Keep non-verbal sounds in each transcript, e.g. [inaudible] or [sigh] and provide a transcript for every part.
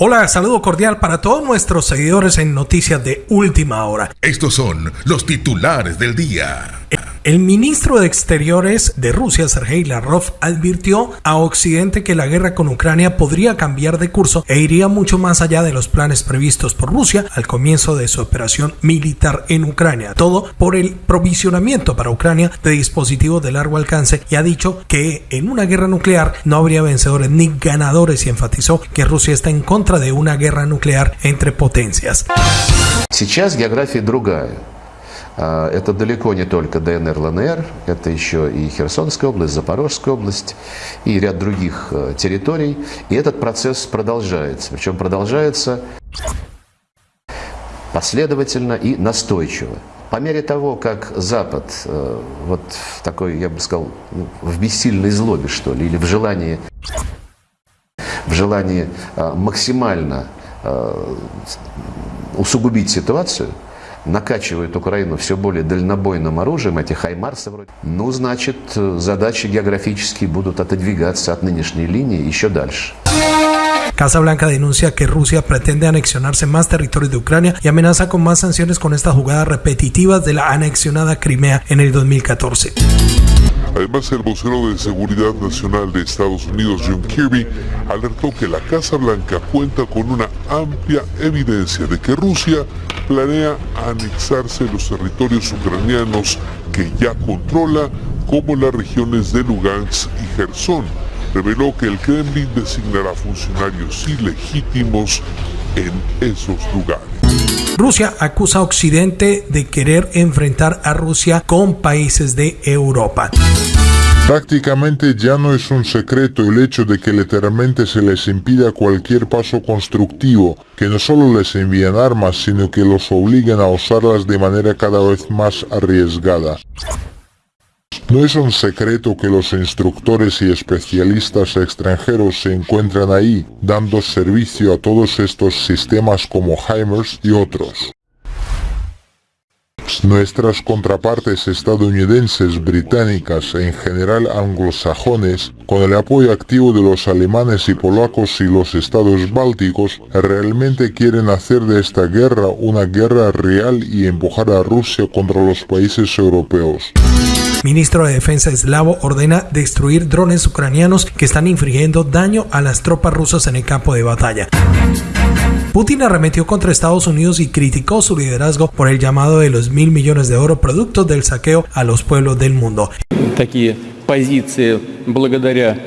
Hola, saludo cordial para todos nuestros seguidores en Noticias de Última Hora. Estos son los titulares del día. El ministro de Exteriores de Rusia, Sergei Lavrov, advirtió a Occidente que la guerra con Ucrania podría cambiar de curso e iría mucho más allá de los planes previstos por Rusia al comienzo de su operación militar en Ucrania. Todo por el provisionamiento para Ucrania de dispositivos de largo alcance y ha dicho que en una guerra nuclear no habría vencedores ni ganadores y enfatizó que Rusia está en contra de una guerra nuclear entre potencias. Сейчас география другая. Это далеко не только ДНР, ЛНР, это еще и Херсонская область, Запорожская область и ряд других территорий. И этот процесс продолжается. Причем продолжается последовательно и настойчиво. По мере того, как Запад вот в такой, я бы сказал, в бессильной злобе, что ли, или в желании, в желании максимально усугубить ситуацию – накачивают Украину все более дальнобойным оружием, эти хаймарсы вроде, ну, значит, задачи географические будут отодвигаться от нынешней линии еще дальше. Casa Blanca denuncia que Rusia pretende anexionarse más territorios de Ucrania y amenaza con más sanciones con estas jugadas repetitivas de la anexionada Crimea en el 2014. Además, el vocero de Seguridad Nacional de Estados Unidos, John Kirby, alertó que la Casa Blanca cuenta con una amplia evidencia de que Rusia planea anexarse los territorios ucranianos que ya controla, como las regiones de Lugansk y Gerson. Reveló que el Kremlin designará funcionarios ilegítimos en esos lugares. Rusia acusa a Occidente de querer enfrentar a Rusia con países de Europa. Prácticamente ya no es un secreto el hecho de que literalmente se les impida cualquier paso constructivo, que no solo les envían armas, sino que los obligan a usarlas de manera cada vez más arriesgada. No es un secreto que los instructores y especialistas extranjeros se encuentran ahí, dando servicio a todos estos sistemas como HIMARS y otros. Nuestras contrapartes estadounidenses, británicas e en general anglosajones, con el apoyo activo de los alemanes y polacos y los estados bálticos, realmente quieren hacer de esta guerra una guerra real y empujar a Rusia contra los países europeos. Ministro de Defensa eslavo ordena destruir drones ucranianos que están infringiendo daño a las tropas rusas en el campo de batalla. Putin arremetió contra Estados Unidos y criticó su liderazgo por el llamado de los mil millones de oro producto del saqueo a los pueblos del mundo. Такие позиции благодаря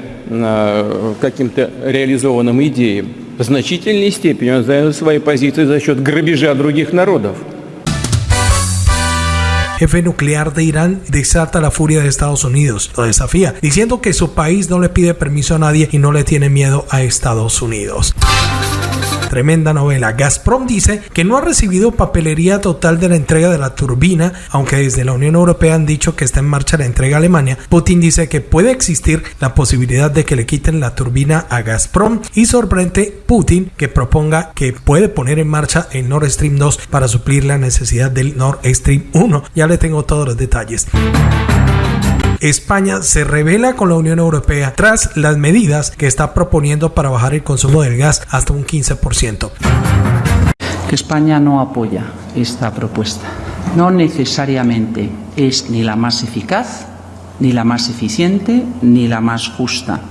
каким-то реализованным идеям в значительной степени он занял свои позиции за счет грабежа других народов. jefe nuclear de Irán desata la furia de Estados Unidos, lo desafía, diciendo que su país no le pide permiso a nadie y no le tiene miedo a Estados Unidos. Tremenda novela. Gazprom dice que no ha recibido papelería total de la entrega de la turbina, aunque desde la Unión Europea han dicho que está en marcha la entrega a Alemania. Putin dice que puede existir la posibilidad de que le quiten la turbina a Gazprom y sorprende Putin que proponga que puede poner en marcha el Nord Stream 2 para suplir la necesidad del Nord Stream 1. Ya le tengo todos los detalles. España se revela con la Unión Europea tras las medidas que está proponiendo para bajar el consumo del gas hasta un 15%. Que España no apoya esta propuesta. No necesariamente es ni la más eficaz, ni la más eficiente, ni la más justa.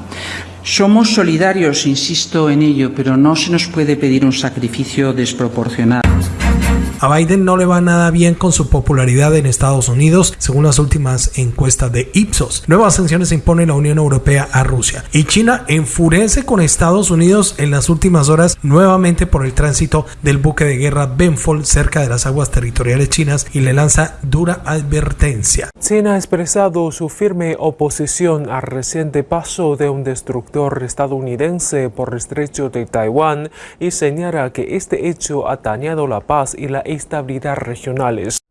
Somos solidarios, insisto en ello, pero no se nos puede pedir un sacrificio desproporcionado. A Biden no le va nada bien con su popularidad en Estados Unidos, según las últimas encuestas de Ipsos. Nuevas sanciones impone la Unión Europea a Rusia. Y China enfurece con Estados Unidos en las últimas horas nuevamente por el tránsito del buque de guerra Benfold cerca de las aguas territoriales chinas y le lanza dura advertencia. China ha expresado su firme oposición al reciente paso de un destructor estadounidense por el estrecho de Taiwán y señala que este hecho ha dañado la paz y la estabilidad regionales.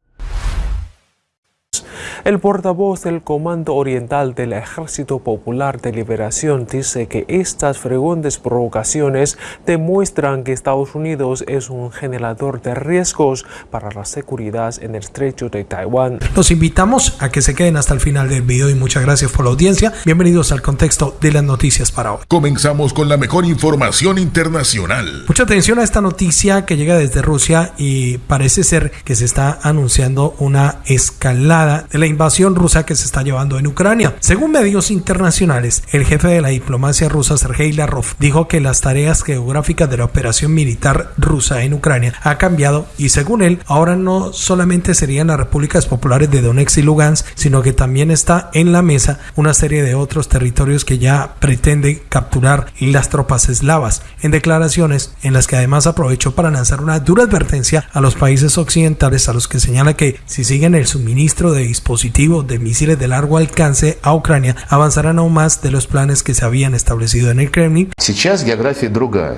El portavoz del Comando Oriental del Ejército Popular de Liberación dice que estas frecuentes provocaciones demuestran que Estados Unidos es un generador de riesgos para la seguridad en el estrecho de Taiwán. Los invitamos a que se queden hasta el final del video y muchas gracias por la audiencia. Bienvenidos al contexto de las noticias para hoy. Comenzamos con la mejor información internacional. Mucha atención a esta noticia que llega desde Rusia y parece ser que se está anunciando una escalada de la invasión rusa que se está llevando en Ucrania. Según medios internacionales, el jefe de la diplomacia rusa, Sergei Lavrov, dijo que las tareas geográficas de la operación militar rusa en Ucrania ha cambiado y según él, ahora no solamente serían las repúblicas populares de Donetsk y Lugansk, sino que también está en la mesa una serie de otros territorios que ya pretende capturar las tropas eslavas. En declaraciones en las que además aprovechó para lanzar una dura advertencia a los países occidentales a los que señala que si siguen el suministro de dispositivos de misiles de largo alcance a Ucrania, avanzarán aún más de los planes que se habían establecido en el Kremlin. Сейчас география другая.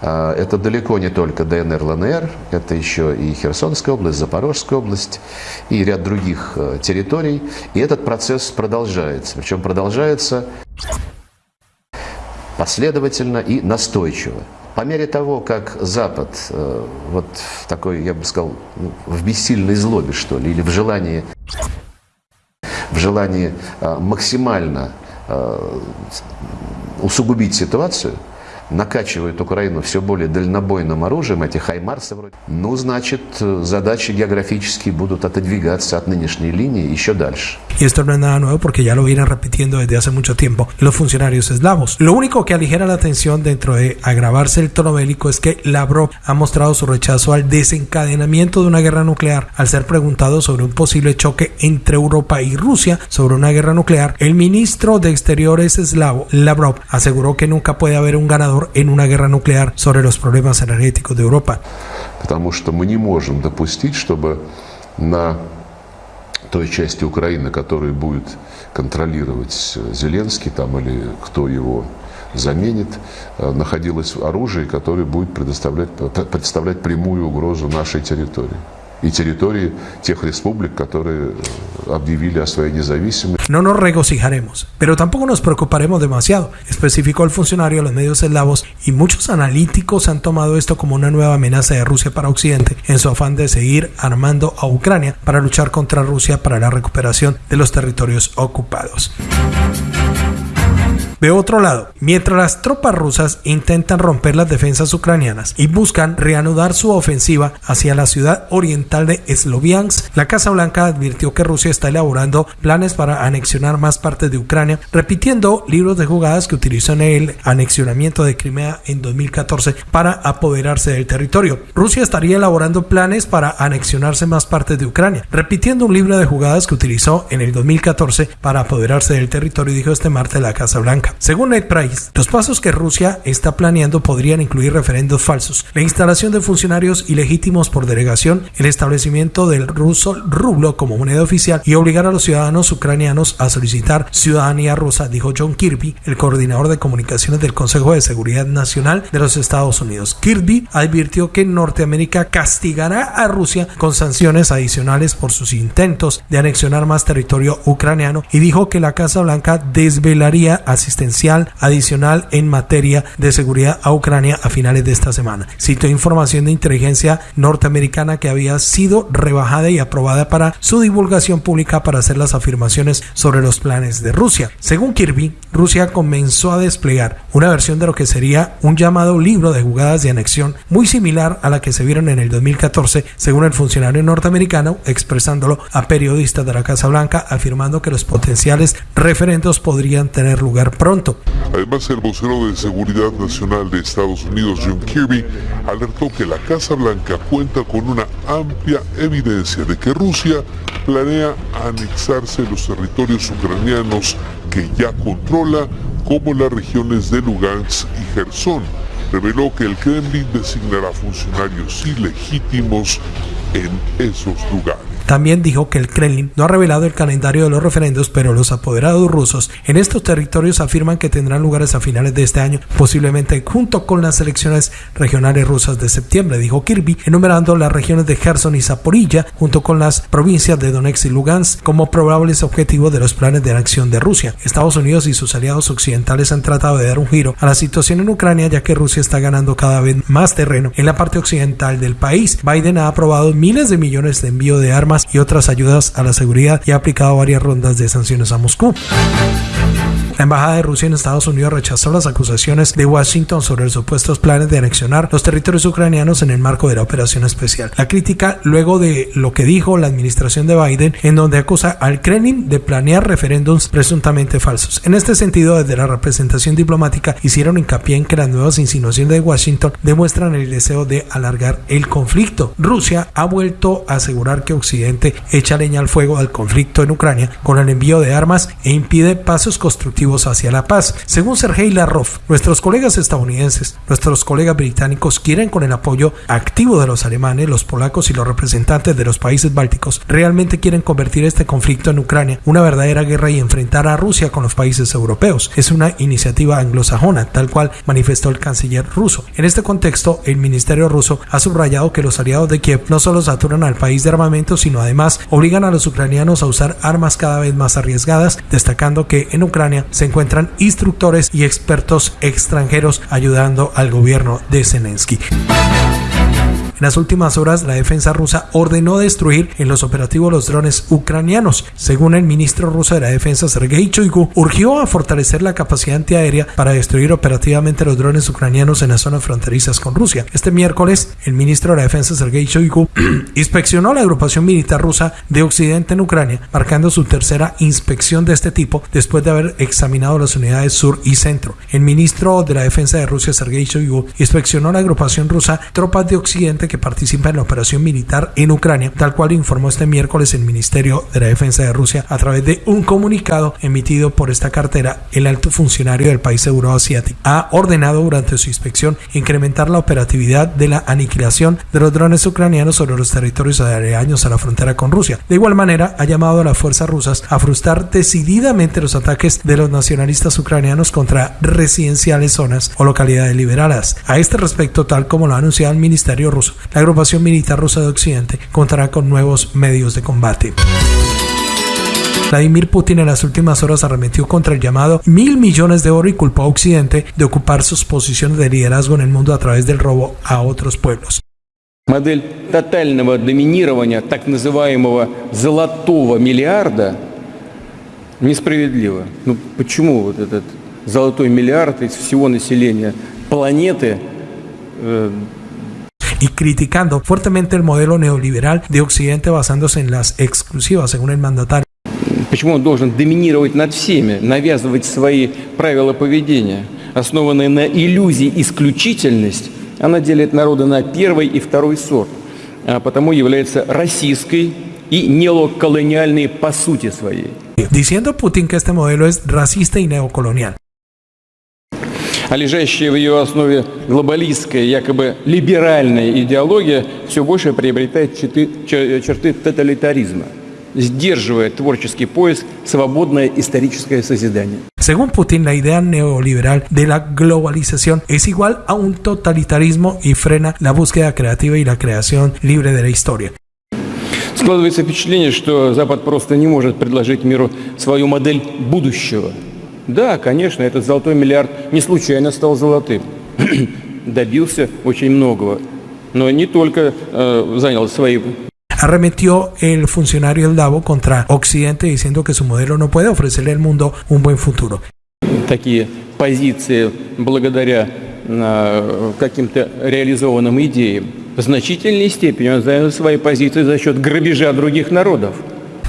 Это далеко не только ДНР, ЛНР, это еще и Херсонская область, Запорожская область и ряд других территорий. И этот процесс продолжается. Причем продолжается последовательно и настойчиво. По мере того, как Запад э, вот в такой, я бы сказал, ну, в бессильной злобе, что ли, или в желании, в желании э, максимально э, усугубить ситуацию – накачивают Украину все более дальнобойным оружием, эти хаймарсы вроде, ну, значит, задачи географические будут отодвигаться от нынешней линии еще дальше. Y esto no es nada nuevo porque ya lo vienen repitiendo desde hace mucho tiempo los funcionarios eslavos. Lo único que aligera la tensión dentro de agravarse el tono bélico es que Lavrov ha mostrado su rechazo al desencadenamiento de una guerra nuclear. Al ser preguntado sobre un posible choque entre Europa y Rusia sobre una guerra nuclear, el ministro de Exteriores eslavo, Lavrov, aseguró que nunca puede haber un ganador en una guerra nuclear sobre los problemas energéticos de Europa. Потому что мы не можем допустить, чтобы на той части Украины, которую будет контролировать Зеленский там, или кто его заменит, находилось оружие, которое будет предоставлять, представлять прямую угрозу нашей территории. y territorio тех республик, которые объявили о своей независимости. No nos regocijaremos, pero tampoco nos preocuparemos demasiado, especificó el funcionario de los medios eslavos y muchos analíticos han tomado esto como una nueva amenaza de Rusia para Occidente en su afán de seguir armando a Ucrania para luchar contra Rusia para la recuperación de los territorios ocupados. De otro lado, mientras las tropas rusas intentan romper las defensas ucranianas y buscan reanudar su ofensiva hacia la ciudad oriental de Sloviansk, la Casa Blanca advirtió que Rusia está elaborando planes para anexionar más partes de Ucrania, repitiendo libros de jugadas que utilizó en el anexionamiento de Crimea en 2014 para apoderarse del territorio. Rusia estaría elaborando planes para anexionarse más partes de Ucrania, repitiendo un libro de jugadas que utilizó en el 2014 para apoderarse del territorio, dijo este martes la Casa Blanca. Según Ned Price, los pasos que Rusia está planeando podrían incluir referendos falsos, la instalación de funcionarios ilegítimos por delegación, el establecimiento del ruso rublo como moneda oficial y obligar a los ciudadanos ucranianos a solicitar ciudadanía rusa, dijo John Kirby, el coordinador de comunicaciones del Consejo de Seguridad Nacional de los Estados Unidos. Kirby advirtió que Norteamérica castigará a Rusia con sanciones adicionales por sus intentos de anexionar más territorio ucraniano y dijo que la Casa Blanca desvelaría adicional en materia de seguridad a Ucrania a finales de esta semana. Citó información de inteligencia norteamericana que había sido rebajada y aprobada para su divulgación pública para hacer las afirmaciones sobre los planes de Rusia. Según Kirby, Rusia comenzó a desplegar una versión de lo que sería un llamado libro de jugadas de anexión muy similar a la que se vieron en el 2014, según el funcionario norteamericano, expresándolo a periodistas de la Casa Blanca, afirmando que los potenciales referendos podrían tener lugar Además, el vocero de Seguridad Nacional de Estados Unidos, John Kirby, alertó que la Casa Blanca cuenta con una amplia evidencia de que Rusia planea anexarse los territorios ucranianos que ya controla, como las regiones de Lugansk y Gerson. Reveló que el Kremlin designará funcionarios ilegítimos en esos lugares. También dijo que el Kremlin no ha revelado el calendario de los referendos, pero los apoderados rusos en estos territorios afirman que tendrán lugares a finales de este año, posiblemente junto con las elecciones regionales rusas de septiembre, dijo Kirby, enumerando las regiones de Kherson y Zaporilla, junto con las provincias de Donetsk y Lugansk, como probables objetivos de los planes de anexión de Rusia. Estados Unidos y sus aliados occidentales han tratado de dar un giro a la situación en Ucrania, ya que Rusia está ganando cada vez más terreno en la parte occidental del país. Biden ha aprobado miles de millones de envío de armas y otras ayudas a la seguridad y ha aplicado varias rondas de sanciones a Moscú. La Embajada de Rusia en Estados Unidos rechazó las acusaciones de Washington sobre los supuestos planes de anexionar los territorios ucranianos en el marco de la operación especial. La crítica luego de lo que dijo la administración de Biden, en donde acusa al Kremlin de planear referéndums presuntamente falsos. En este sentido, desde la representación diplomática hicieron hincapié en que las nuevas insinuaciones de Washington demuestran el deseo de alargar el conflicto. Rusia ha vuelto a asegurar que Occidente echa leña al fuego al conflicto en Ucrania con el envío de armas e impide pasos constructivos hacia la paz. Según Sergei Lavrov, nuestros colegas estadounidenses, nuestros colegas británicos quieren con el apoyo activo de los alemanes, los polacos y los representantes de los países bálticos, realmente quieren convertir este conflicto en Ucrania una verdadera guerra y enfrentar a Rusia con los países europeos. Es una iniciativa anglosajona, tal cual manifestó el canciller ruso. En este contexto, el ministerio ruso ha subrayado que los aliados de Kiev no solo saturan al país de armamento, sino además obligan a los ucranianos a usar armas cada vez más arriesgadas, destacando que en Ucrania se encuentran instructores y expertos extranjeros ayudando al gobierno de Zelensky. En las últimas horas, la defensa rusa ordenó destruir en los operativos los drones ucranianos. Según el ministro ruso de la defensa, Sergei Shoigu, urgió a fortalecer la capacidad antiaérea para destruir operativamente los drones ucranianos en las zonas fronterizas con Rusia. Este miércoles, el ministro de la defensa, Sergei Shoigu, [clears throat] inspeccionó la agrupación militar rusa de Occidente en Ucrania, marcando su tercera inspección de este tipo después de haber examinado las unidades sur y centro. El ministro de la defensa de Rusia, Sergei Shoigu, inspeccionó la agrupación rusa Tropas de Occidente que participa en la operación militar en Ucrania, tal cual informó este miércoles el Ministerio de la Defensa de Rusia a través de un comunicado emitido por esta cartera. El alto funcionario del país euroasiático ha ordenado durante su inspección incrementar la operatividad de la aniquilación de los drones ucranianos sobre los territorios aledaños a la frontera con Rusia. De igual manera, ha llamado a las fuerzas rusas a frustrar decididamente los ataques de los nacionalistas ucranianos contra residenciales zonas o localidades liberadas. A este respecto, tal como lo ha anunciado el Ministerio ruso, la agrupación militar rusa de Occidente contará con nuevos medios de combate. Vladimir Putin en las últimas horas arremetió contra el llamado mil millones de oro y culpó a Occidente de ocupar sus posiciones de liderazgo en el mundo a través del robo a otros pueblos. Модель тотального доминирования так называемого золотого миллиарда несправедлива. Ну почему вот этот золотой миллиард из всего населения планеты э, y criticando fuertemente el modelo neoliberal de Occidente basándose en las exclusivas, según el mandatario. Почему он должен доминировать над всеми, навязывать свои правила поведения, основанные на иллюзии исключительность, она делит народы на первый и второй сорт, а потому является российской и неоколониальной по сути своей. Diciendo Putin que este modelo es racista y neocolonial. А лежащая в ее основе глобалистская, якобы либеральная идеология все больше приобретает черты, черты тоталитаризма, сдерживая творческий поиск, свободное историческое созидание. Según Putin, la idea neoliberal de la globalización es igual a un totalitarismo y frena la búsqueda creativa y la creación libre de la historia. Складывается впечатление, что Запад просто не может предложить миру свою модель будущего – Да, конечно, этот золотой миллиард не случайно стал золотым. [clears throat] Добился очень многого. Но не только э, занял свои arremetió el funcionario del Davo contra Occidente diciendo que su modelo no puede ofrecerle al mundo un buen futuro. Такие позиции благодаря э, каким-то реализованным идеям в значительной степени он занял свои позиции за счет грабежа других народов.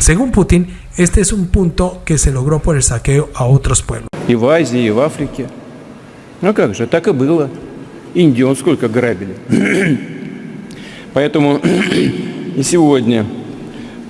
Según Putin, este es un punto que se logró por el saqueo a otros pueblos. И в Азии, и в Африке. Ну как же, так и было. Индион сколько грабили. [clears throat] Поэтому [clears throat] и сегодня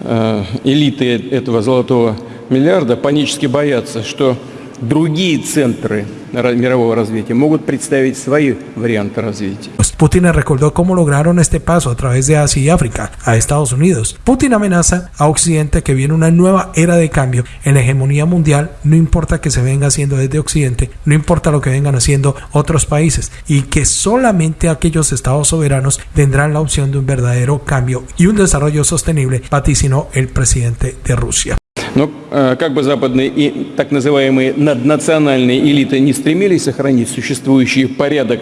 э, элиты этого золотого миллиарда панически боятся, что другие центры мирового развития, могут представить свои варианты развития. Putin recordó cómo lograron este paso a través de Asia y África a Estados Unidos. Putin amenaza a Occidente que viene una nueva era de cambio en la hegemonía mundial, no importa que se venga haciendo desde Occidente, no importa lo que vengan haciendo otros países, y que solamente aquellos estados soberanos tendrán la opción de un verdadero cambio y un desarrollo sostenible, vaticinó el presidente de Rusia. Но как бы западные и так называемые наднациональные элиты не стремились сохранить существующий порядок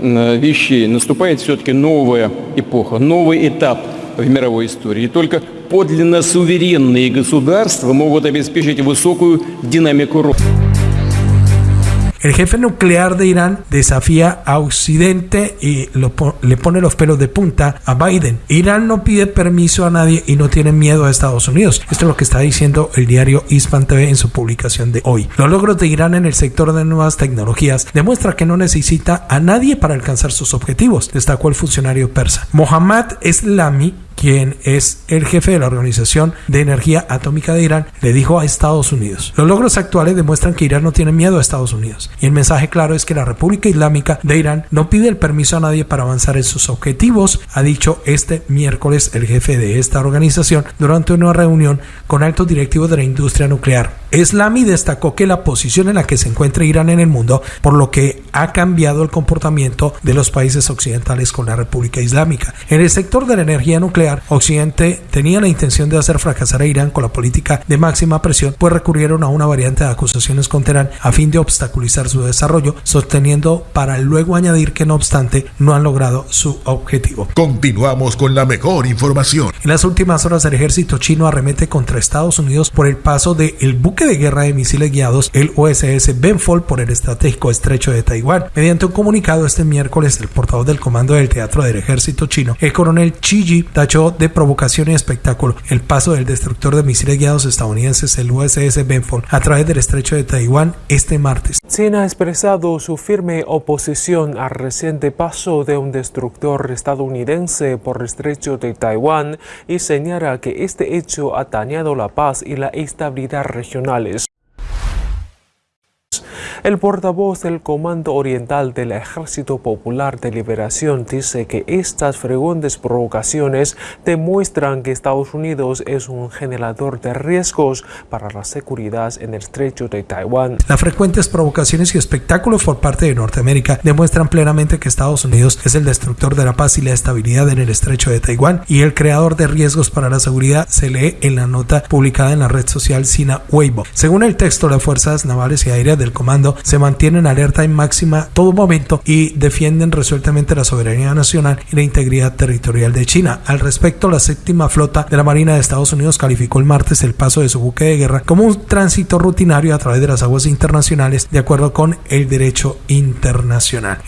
вещей, наступает все-таки новая эпоха, новый этап в мировой истории. И только подлинно суверенные государства могут обеспечить высокую динамику роста. El jefe nuclear de Irán desafía a Occidente y le pone los pelos de punta a Biden. Irán no pide permiso a nadie y no tiene miedo a Estados Unidos. Esto es lo que está diciendo el diario Ispan TV en su publicación de hoy. Los logros de Irán en el sector de nuevas tecnologías demuestra que no necesita a nadie para alcanzar sus objetivos, destacó el funcionario persa. Mohammad Eslami quien es el jefe de la Organización de Energía Atómica de Irán, le dijo a Estados Unidos. Los logros actuales demuestran que Irán no tiene miedo a Estados Unidos. Y el mensaje claro es que la República Islámica de Irán no pide el permiso a nadie para avanzar en sus objetivos, ha dicho este miércoles el jefe de esta organización durante una reunión con altos directivos de la industria nuclear. Islami destacó que la posición en la que se encuentra Irán en el mundo, por lo que ha cambiado el comportamiento de los países occidentales con la República Islámica. En el sector de la energía nuclear, Occidente tenía la intención de hacer fracasar a Irán con la política de máxima presión, pues recurrieron a una variante de acusaciones contra Irán a fin de obstaculizar su desarrollo, sosteniendo para luego añadir que no obstante no han logrado su objetivo. Continuamos con la mejor información. En las últimas horas el ejército chino arremete contra Estados Unidos por el paso del el buque de guerra de misiles guiados, el USS Benfold, por el estratégico estrecho de Taiwán. Mediante un comunicado este miércoles, el portavoz del comando del teatro del ejército chino, el coronel Chi de provocación y espectáculo el paso del destructor de misiles guiados estadounidenses, el USS Benfold, a través del estrecho de Taiwán este martes. China ha expresado su firme oposición al reciente paso de un destructor estadounidense por el estrecho de Taiwán y señala que este hecho ha dañado la paz y la estabilidad regional el portavoz del Comando Oriental del Ejército Popular de Liberación dice que estas frecuentes provocaciones demuestran que Estados Unidos es un generador de riesgos para la seguridad en el estrecho de Taiwán. Las frecuentes provocaciones y espectáculos por parte de Norteamérica demuestran plenamente que Estados Unidos es el destructor de la paz y la estabilidad en el estrecho de Taiwán y el creador de riesgos para la seguridad se lee en la nota publicada en la red social Sina Weibo. Según el texto, las fuerzas navales y aéreas del comando se mantienen alerta en máxima todo momento y defienden resueltamente la soberanía nacional y la integridad territorial de China. Al respecto, la séptima flota de la Marina de Estados Unidos calificó el martes el paso de su buque de guerra como un tránsito rutinario a través de las aguas internacionales de acuerdo con el derecho internacional.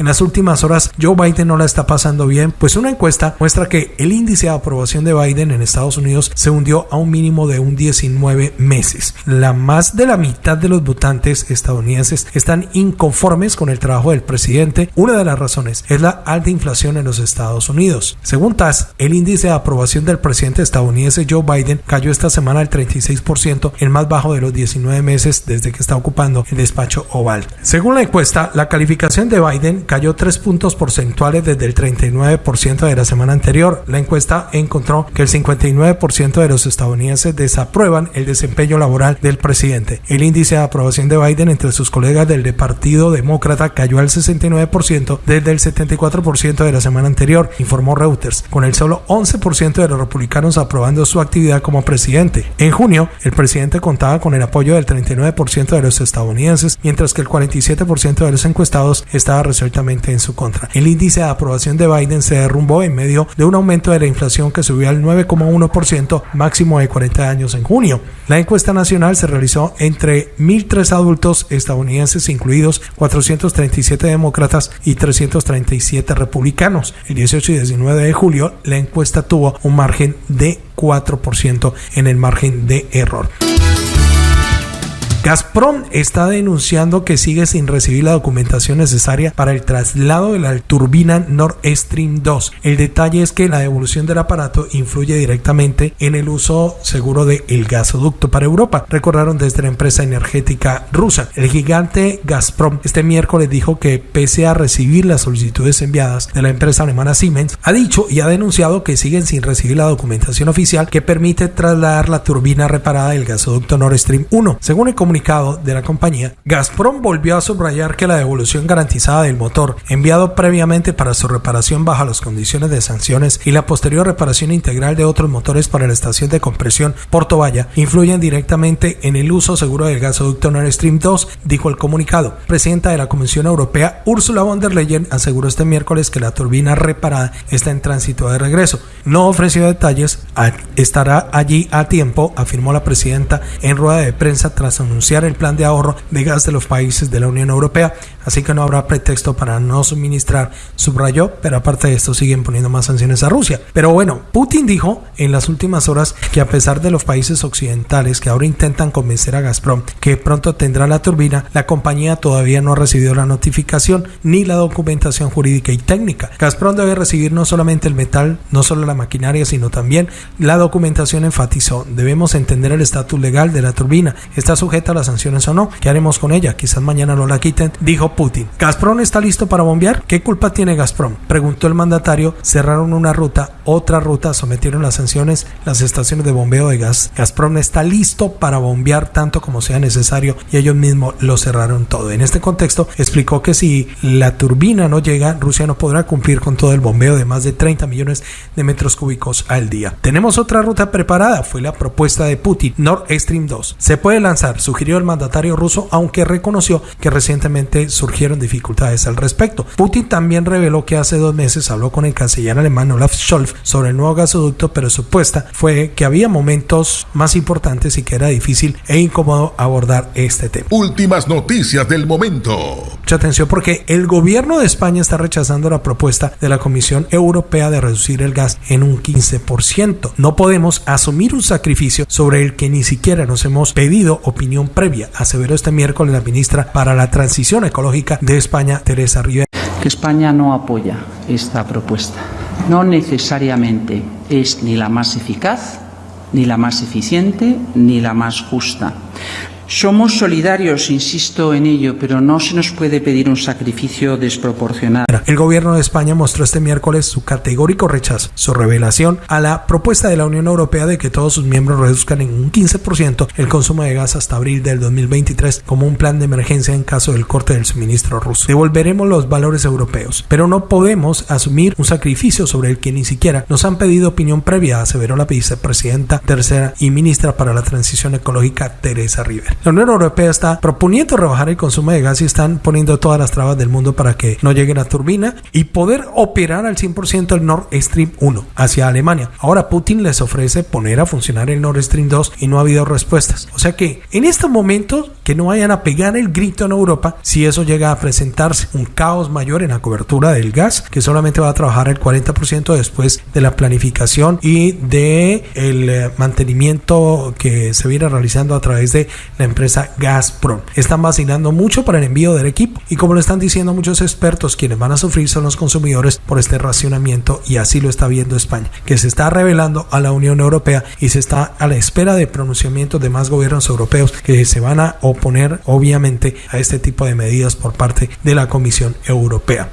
En las últimas horas, Joe Biden no la está pasando bien, pues una encuesta muestra que el índice de aprobación de Biden en Estados Unidos se hundió a un mínimo de un 19 meses. La más de la mitad de los votantes estadounidenses están inconformes con el trabajo del presidente. Una de las razones es la alta inflación en los Estados Unidos. Según TAS, el índice de aprobación del presidente estadounidense Joe Biden cayó esta semana al 36%, el más bajo de los 19 meses desde que está ocupando el despacho oval. Según la encuesta, la calificación de Biden cayó 3 puntos porcentuales desde el 39% de la semana anterior. La encuesta encontró que el 59% de los estadounidenses desaprueban el desempeño laboral del presidente. El índice de aprobación de Biden entre sus colegas del Partido Demócrata cayó al 69% desde el 74% de la semana anterior, informó Reuters, con el solo 11% de los republicanos aprobando su actividad como presidente. En junio, el presidente contaba con el apoyo del 39% de los estadounidenses, mientras que el 47% de los encuestados estaba resuelto en su contra. El índice de aprobación de Biden se derrumbó en medio de un aumento de la inflación que subió al 9,1% máximo de 40 años en junio. La encuesta nacional se realizó entre 1.003 adultos estadounidenses, incluidos 437 demócratas y 337 republicanos. El 18 y 19 de julio, la encuesta tuvo un margen de 4% en el margen de error. Gazprom está denunciando que sigue sin recibir la documentación necesaria para el traslado de la turbina Nord Stream 2. El detalle es que la devolución del aparato influye directamente en el uso seguro del el gasoducto para Europa, recordaron desde la empresa energética rusa. El gigante Gazprom este miércoles dijo que pese a recibir las solicitudes enviadas de la empresa alemana Siemens, ha dicho y ha denunciado que siguen sin recibir la documentación oficial que permite trasladar la turbina reparada del gasoducto Nord Stream 1. Según el comunicado de la compañía, Gazprom volvió a subrayar que la devolución garantizada del motor, enviado previamente para su reparación bajo las condiciones de sanciones y la posterior reparación integral de otros motores para la estación de compresión Porto Valla, influyen directamente en el uso seguro del gasoducto Nord Stream 2, dijo el comunicado. Presidenta de la Comisión Europea, Ursula von der Leyen, aseguró este miércoles que la turbina reparada está en tránsito de regreso. No ofreció detalles, estará allí a tiempo, afirmó la presidenta en rueda de prensa tras anunciar el plan de ahorro de gas de los países de la Unión Europea, así que no habrá pretexto para no suministrar, subrayó, pero aparte de esto siguen poniendo más sanciones a Rusia. Pero bueno, Putin dijo en las últimas horas que a pesar de los países occidentales que ahora intentan convencer a Gazprom que pronto tendrá la turbina, la compañía todavía no ha recibido la notificación ni la documentación jurídica y técnica. Gazprom debe recibir no solamente el metal, no solo la maquinaria, sino también la documentación enfatizó. Debemos entender el estatus legal de la turbina. ¿Está sujeta las sanciones o no? ¿Qué haremos con ella? Quizás mañana no la quiten, dijo Putin. ¿Gazprom está listo para bombear? ¿Qué culpa tiene Gazprom? Preguntó el mandatario. Cerraron una ruta, otra ruta, sometieron las sanciones las estaciones de bombeo de gas. Gazprom está listo para bombear tanto como sea necesario y ellos mismos lo cerraron todo. En este contexto explicó que si la turbina no llega, Rusia no podrá cumplir con todo el bombeo de más de 30 millones de metros cúbicos al día. Tenemos otra ruta preparada, fue la propuesta de Putin, Nord Stream 2. Se puede lanzar, sugirió el mandatario ruso, aunque reconoció que recientemente surgieron dificultades al respecto. Putin también reveló que hace dos meses habló con el canciller alemán Olaf Scholz sobre el nuevo gasoducto, pero su supuesta fue que había momentos más importantes y que era difícil e incómodo abordar este tema. Últimas noticias del momento. Mucha atención porque el gobierno de España está rechazando la propuesta de la Comisión Europea de reducir el gas en un 15%. No podemos asumir un sacrificio sobre el que ni siquiera nos hemos pedido opinión previa, aseveró este miércoles la ministra para la Transición Ecológica de España, Teresa Rivera. Que España no apoya esta propuesta. No necesariamente es ni la más eficaz, ni la más eficiente, ni la más justa. Somos solidarios, insisto en ello, pero no se nos puede pedir un sacrificio desproporcionado. El gobierno de España mostró este miércoles su categórico rechazo, su revelación a la propuesta de la Unión Europea de que todos sus miembros reduzcan en un 15% el consumo de gas hasta abril del 2023 como un plan de emergencia en caso del corte del suministro ruso. Devolveremos los valores europeos, pero no podemos asumir un sacrificio sobre el que ni siquiera nos han pedido opinión previa, aseveró la vicepresidenta tercera y ministra para la transición ecológica Teresa Rivera. La Unión Europea está proponiendo rebajar el consumo de gas y están poniendo todas las trabas del mundo para que no llegue la turbina y poder operar al 100% el Nord Stream 1 hacia Alemania. Ahora Putin les ofrece poner a funcionar el Nord Stream 2 y no ha habido respuestas. O sea que en este momento que no vayan a pegar el grito en Europa si eso llega a presentarse un caos mayor en la cobertura del gas que solamente va a trabajar el 40% después de la planificación y de el eh, mantenimiento que se viene realizando a través de la empresa Gazprom. Están vacilando mucho para el envío del equipo y como lo están diciendo muchos expertos, quienes van a sufrir son los consumidores por este racionamiento y así lo está viendo España, que se está revelando a la Unión Europea y se está a la espera de pronunciamientos de más gobiernos europeos que se van a oponer obviamente a este tipo de medidas por parte de la Comisión Europea.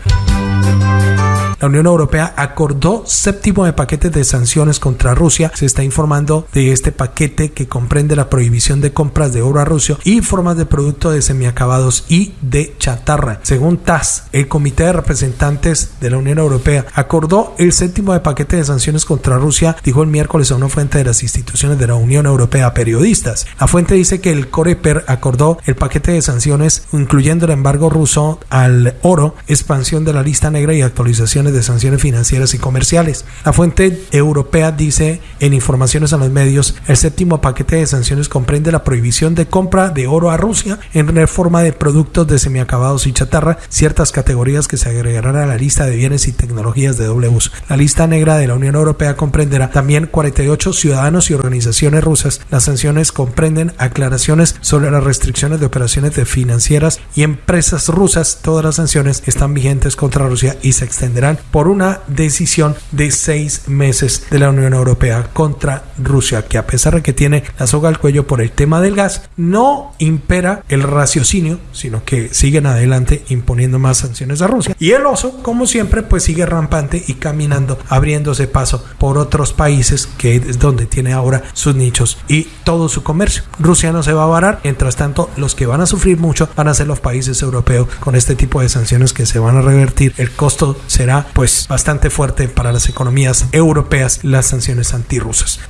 La Unión Europea acordó séptimo de paquetes de sanciones contra Rusia. Se está informando de este paquete que comprende la prohibición de compras de oro a Rusia y formas de productos de semiacabados y de chatarra. Según TAS, el Comité de Representantes de la Unión Europea acordó el séptimo de paquete de sanciones contra Rusia, dijo el miércoles a una fuente de las instituciones de la Unión Europea periodistas. La fuente dice que el Coreper acordó el paquete de sanciones incluyendo el embargo ruso al oro, expansión de la lista negra y actualización aplicaciones de sanciones financieras y comerciales. La fuente europea dice en informaciones a los medios, el séptimo paquete de sanciones comprende la prohibición de compra de oro a Rusia en forma de productos de semiacabados y chatarra, ciertas categorías que se agregarán a la lista de bienes y tecnologías de doble uso. La lista negra de la Unión Europea comprenderá también 48 ciudadanos y organizaciones rusas. Las sanciones comprenden aclaraciones sobre las restricciones de operaciones de financieras y empresas rusas. Todas las sanciones están vigentes contra Rusia y se extenderán por una decisión de seis meses de la Unión Europea contra Rusia, que a pesar de que tiene la soga al cuello por el tema del gas, no impera el raciocinio, sino que siguen adelante imponiendo más sanciones a Rusia. Y el oso, como siempre, pues sigue rampante y caminando, abriéndose paso por otros países que es donde tiene ahora sus nichos y todo su comercio. Rusia no se va a varar, mientras tanto los que van a sufrir mucho van a ser los países europeos con este tipo de sanciones que se van a revertir. El costo será pues bastante fuerte para las economías europeas las sanciones antirrusas.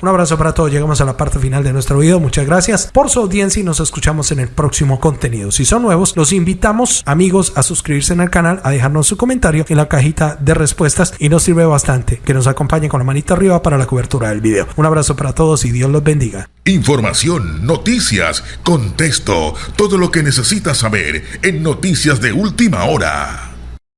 Un abrazo para todos. Llegamos a la parte final de nuestro video. Muchas gracias por su audiencia y nos escuchamos en el próximo contenido. Si son nuevos, los invitamos, amigos, a suscribirse en el canal, a dejarnos su comentario en la cajita de respuestas y nos sirve bastante que nos acompañen con la manita arriba para la cobertura del video. Un abrazo para todos y Dios los bendiga. Información, noticias, contexto, todo lo que necesitas saber en Noticias de Última Hora.